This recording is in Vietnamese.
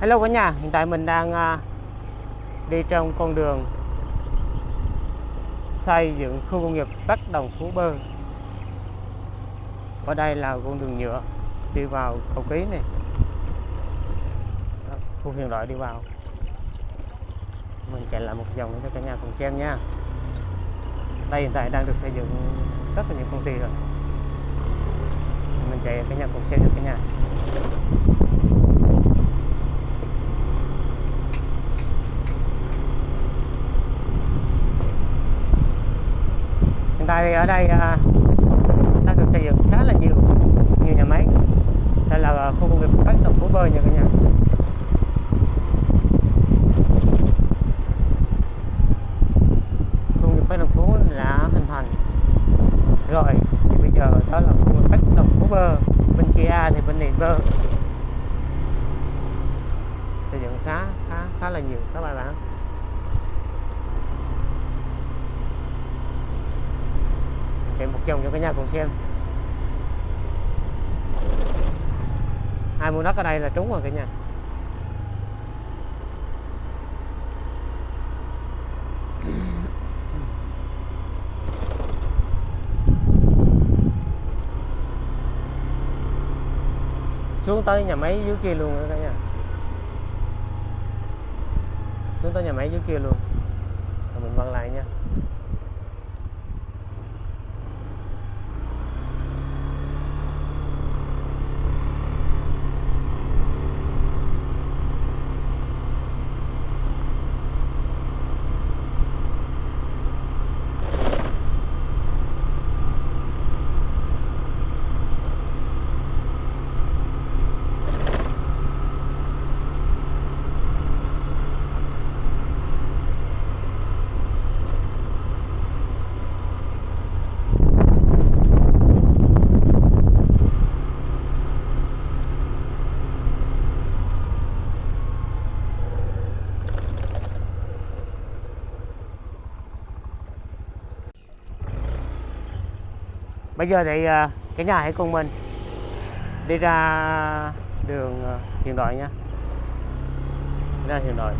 Hello cả nhà, hiện tại mình đang à, đi trong con đường xây dựng khu công nghiệp Bắc Đồng Phú Bơ. Ở đây là con đường nhựa đi vào cầu ký này. Đó, khu hiện đại đi vào. Mình chạy lại một vòng cho cả nhà cùng xem nha. Đây hiện tại đang được xây dựng rất là nhiều công ty rồi. Mình chạy cả nhà cùng xem được cả nhà. Tại thì ở đây à, đang được xây dựng khá là nhiều nhiều nhà máy. Đây là khu công nghiệp Bắc Đồng Phú Bơ nha cả nhà. Khu công nghiệp Bắc Đồng Phú đã hình thành. Rồi, thì bây giờ đó là khu công nghiệp Bắc Đồng Phú Bơ. Bên kia thì bên này Bơ. Xây dựng khá khá khá là nhiều các bạn ạ một cho cả nhà cùng xem. Ai mua đất ở đây là trúng rồi cả nhà. Xuống tới nhà máy dưới kia luôn cả nhà. Xuống tới nhà máy dưới kia luôn. Rồi mình quăng lại nha. Bây giờ thì à, cái cả nhà hãy cùng mình đi ra đường à, hiện đại nha. Ra hiện đại